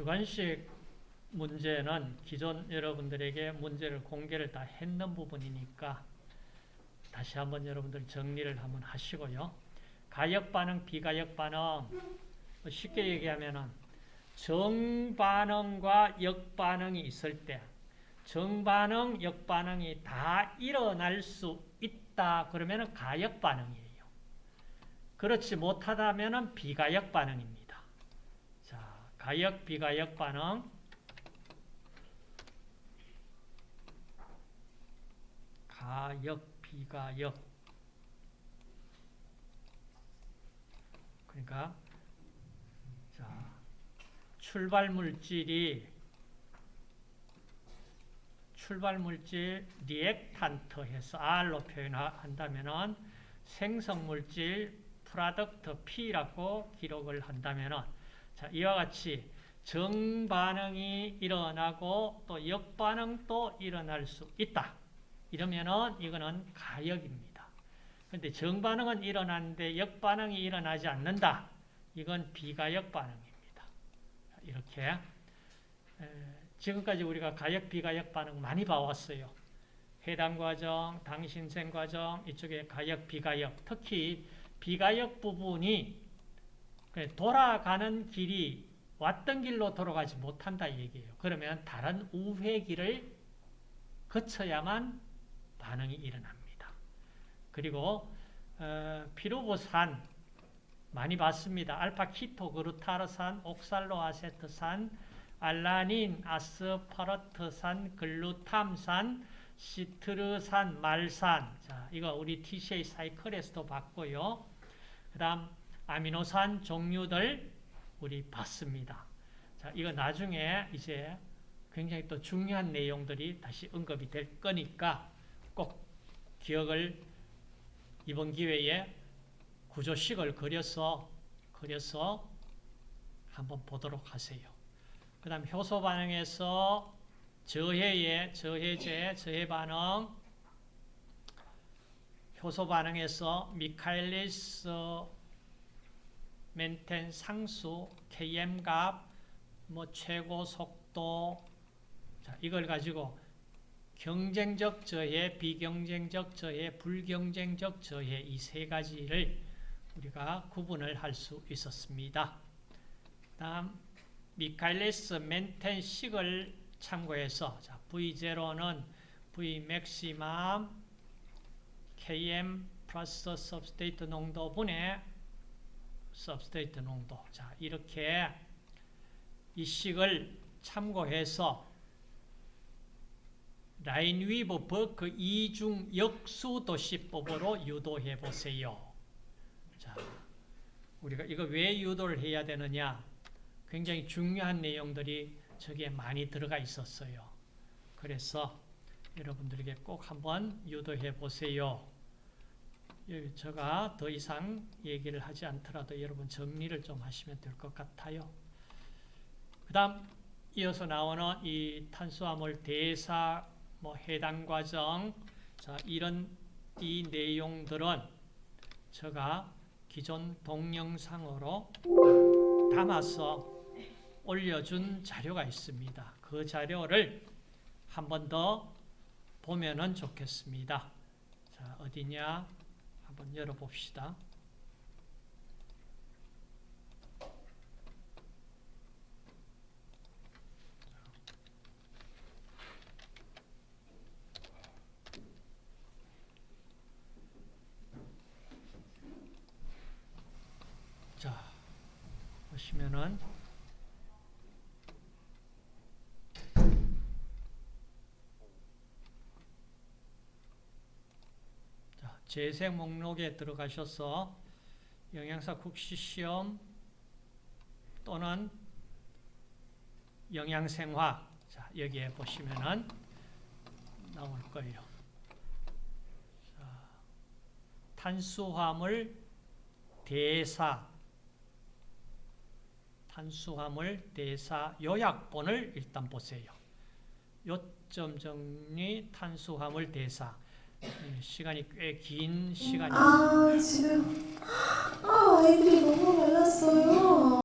주관식 문제는 기존 여러분들에게 문제를 공개를 다 했는 부분이니까 다시 한번 여러분들 정리를 한번 하시고요. 가역 반응, 비가역 반응 뭐 쉽게 얘기하면은 정반응과 역반응이 있을 때 정반응, 역반응이 다 일어날 수 있다 그러면 가역 반응이에요. 그렇지 못하다면 비가역 반응입니다. 자, 가역, 비가역 반응 가역, 비가역. 그러니까 자, 출발 물질이 출발 물질 리액탄트 해서 R로 표현한다면은 생성 물질 product P라고 기록을 한다면은 자, 이와 같이 정반응이 일어나고 또 역반응도 일어날 수 있다. 이러면은 이거는 가역입니다. 그런데 정반응은 일어나는데 역반응이 일어나지 않는다. 이건 비가역 반응입니다. 이렇게 지금까지 우리가 가역, 비가역 반응 많이 봐왔어요. 해당 과정, 당신생 과정, 이쪽에 가역, 비가역, 특히 비가역 부분이 돌아가는 길이 왔던 길로 돌아가지 못한다 얘기예요. 그러면 다른 우회 길을 거쳐야만 반응이 일어납니다. 그리고 어, 피루보산 많이 봤습니다. 알파 키토 그루타르산, 옥살로아세트산, 알라닌, 아스파르트산, 글루탐산, 시트르산, 말산. 자, 이거 우리 TCA 사이클에서도 봤고요. 그 다음 아미노산 종류들 우리 봤습니다. 자, 이거 나중에 이제 굉장히 또 중요한 내용들이 다시 언급이 될 거니까 꼭 기억을 이번 기회에 구조식을 그려서 그려서 한번 보도록 하세요. 그 다음 효소 반응에서 저해의 저해제, 저해 반응 효소 반응에서 미카엘리스 멘텐 상수, KM 값, 뭐 최고 속도 자, 이걸 가지고 경쟁적 저해, 비경쟁적 저해, 불경쟁적 저해 이 세 가지를 우리가 구분을 할 수 있었습니다. 다음 미카엘리스 멘텐식을 참고해서 자, V0는 V maximum KM 플러스 substrate 농도분의 substrate 농도 자 이렇게 이 식을 참고해서 라인위버 버크 이중 역수 도시법으로 유도해 보세요. 자, 우리가 이거 왜 유도를 해야 되느냐? 굉장히 중요한 내용들이 저기에 많이 들어가 있었어요. 그래서 여러분들에게 꼭 한번 유도해 보세요. 제가 더 이상 얘기를 하지 않더라도 여러분 정리를 좀 하시면 될 것 같아요. 그 다음 이어서 나오는 이 탄수화물 대사 뭐 해당 과정 자 이런 이 내용들은 제가 기존 동영상으로 담아서 올려준 자료가 있습니다. 그 자료를 한 번 더 보면은 좋겠습니다. 자 어디냐 한번 열어봅시다. 보시면은 자, 재생 목록에 들어가셔서 영양사 국시 시험 또는 영양생화 자, 여기에 보시면은 나올 거예요. 자, 탄수화물 대사 탄수화물 대사 요약본을 일단 보세요. 요점 정리 탄수화물 대사 예, 시간이 꽤 긴 시간이 아, 지금 아, 아이들이 너무 말랐어요.